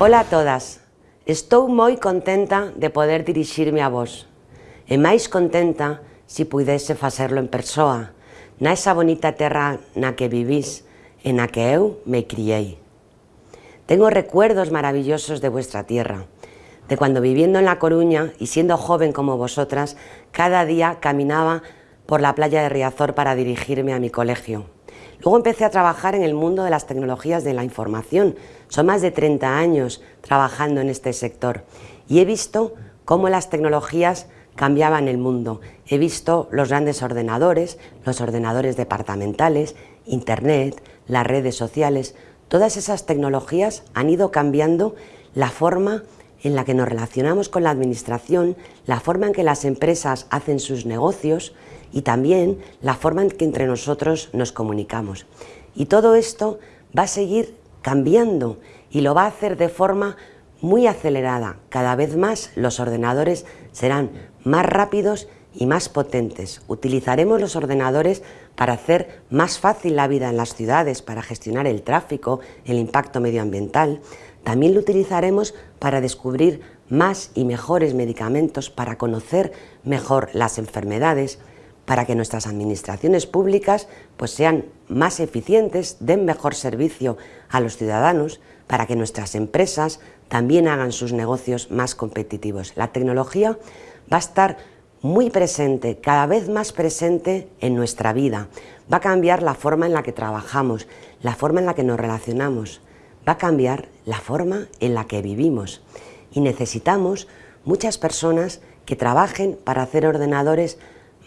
Ola a todas, estou moi contenta de poder dirixirme a vos e contenta se pudese facerlo en persoa na esa bonita terra na que vivís e na que eu me criei. Tengo recuerdos maravillosos de vuestra tierra, de cuando viviendo en La Coruña y siendo joven como vosotras, cada día caminaba por la playa de Riazor para dirigirme a mi colegio. Luego empecé a trabajar en el mundo de las tecnologías de la información. Son más de 30 años trabajando en este sector y he visto cómo las tecnologías cambiaban el mundo. He visto los grandes ordenadores, los ordenadores departamentales, Internet, las redes sociales. Todas esas tecnologías han ido cambiando la forma en la que nos relacionamos con la administración, la forma en que las empresas hacen sus negocios y también la forma en que entre nosotros nos comunicamos. Y todo esto va a seguir cambiando y lo va a hacer de forma muy acelerada. Cada vez más los ordenadores serán más rápidos y más potentes. Utilizaremos los ordenadores para hacer más fácil la vida en las ciudades, para gestionar el tráfico, el impacto medioambiental. También lo utilizaremos para descubrir más y mejores medicamentos, para conocer mejor las enfermedades, para que nuestras administraciones públicas pues, sean más eficientes, den mejor servicio a los ciudadanos, para que nuestras empresas también hagan sus negocios más competitivos. La tecnología va a estar muy presente, cada vez más presente en nuestra vida. Va a cambiar la forma en la que trabajamos, la forma en la que nos relacionamos, va a cambiar la forma en la que vivimos. Y necesitamos muchas personas que trabajen para hacer ordenadores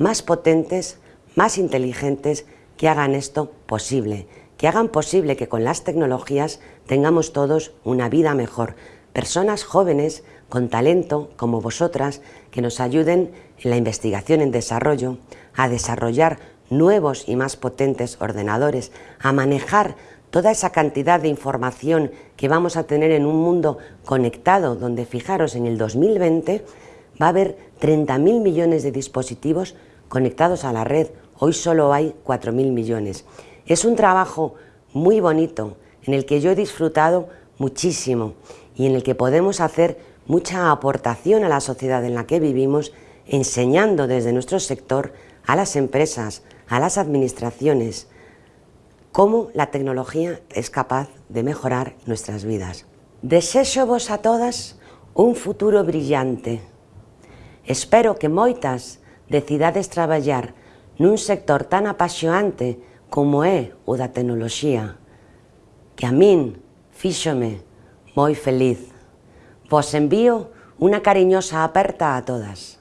más potentes, más inteligentes, que hagan esto posible, que hagan posible que con las tecnologías tengamos todos una vida mejor. Personas jóvenes con talento como vosotras que nos ayuden en la investigación en desarrollo, a desarrollar nuevos y más potentes ordenadores, a manejar toda esa cantidad de información que vamos a tener en un mundo conectado, donde fijaros en el 2020 va a haber 30.000 millones de dispositivos conectados a la red, hoy solo hay 4.000 millones. Es un trabajo muy bonito, en el que yo he disfrutado muchísimo y en el que podemos hacer mucha aportación a la sociedad en la que vivimos, enseñando desde nuestro sector a las empresas, a las administraciones, cómo la tecnología es capaz de mejorar nuestras vidas. Deseo vos a todas un futuro brillante. Espero que moitas decidades traballar nun sector tan apaxoante como é o da tecnoloxía, que a min fíxome moi feliz. Vos envío unha cariñosa aperta a todas.